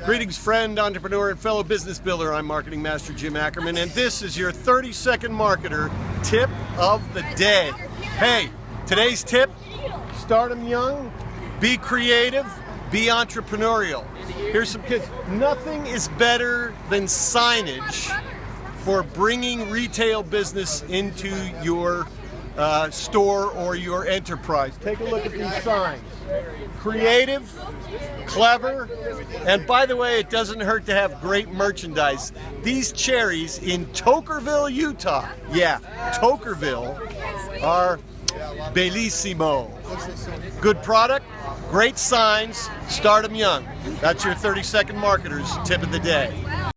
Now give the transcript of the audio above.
Greetings, friend, entrepreneur, and fellow business builder. I'm Marketing Master Jim Ackerman, and this is your 30 second marketer tip of the day. Hey, today's tip start them young, be creative, be entrepreneurial. Here's some kids. Nothing is better than signage for bringing retail business into your uh, store or your enterprise. Take a look at these signs. Creative, clever, and by the way, it doesn't hurt to have great merchandise. These cherries in Toquerville, Utah, yeah, Toquerville, are bellissimo. Good product, great signs, start them young. That's your 30 second marketers tip of the day.